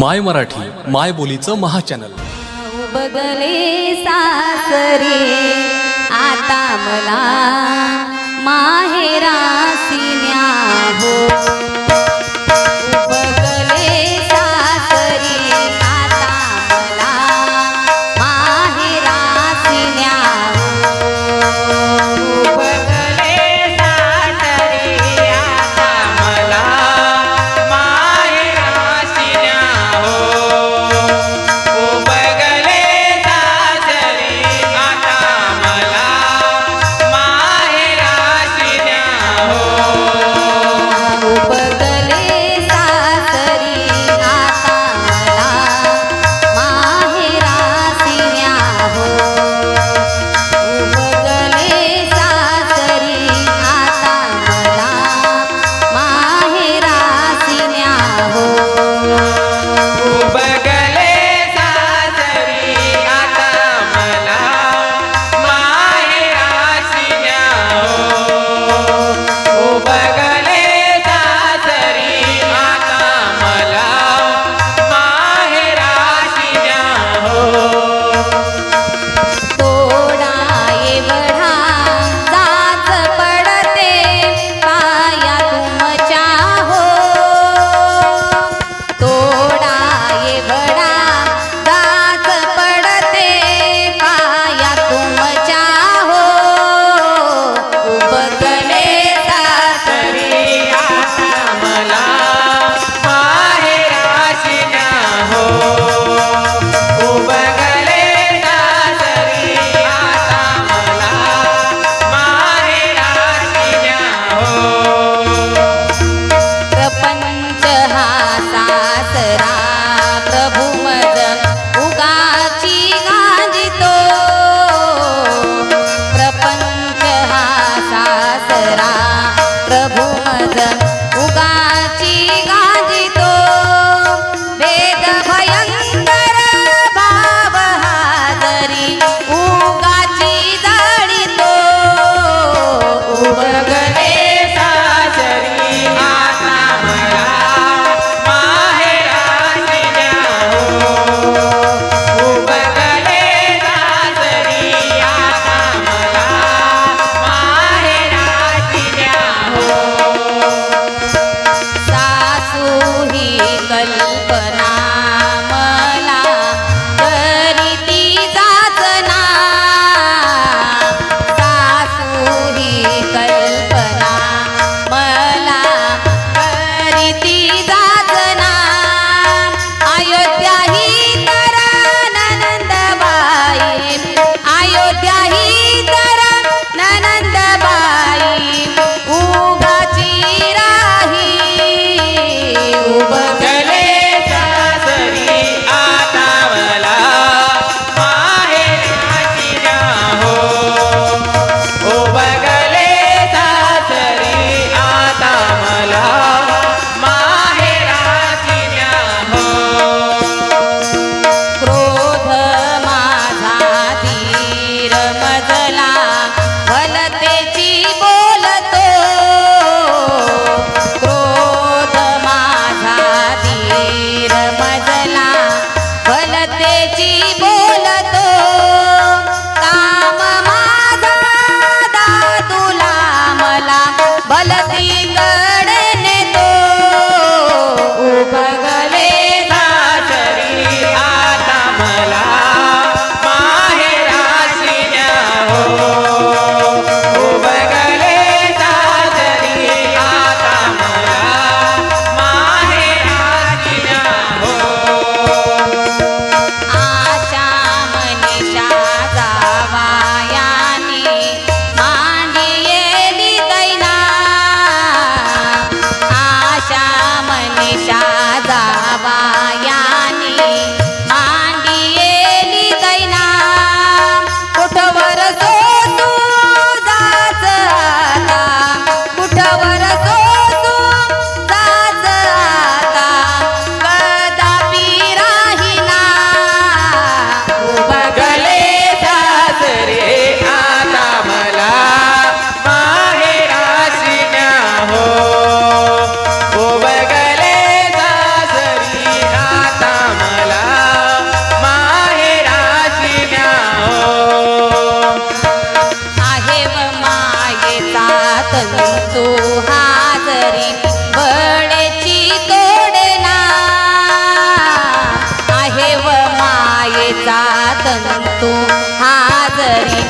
माय मराठी माय बोलीचं महाचॅनल. बदले सासरे आता मला माहेरासिन्या हो. उगाची गा हाजरी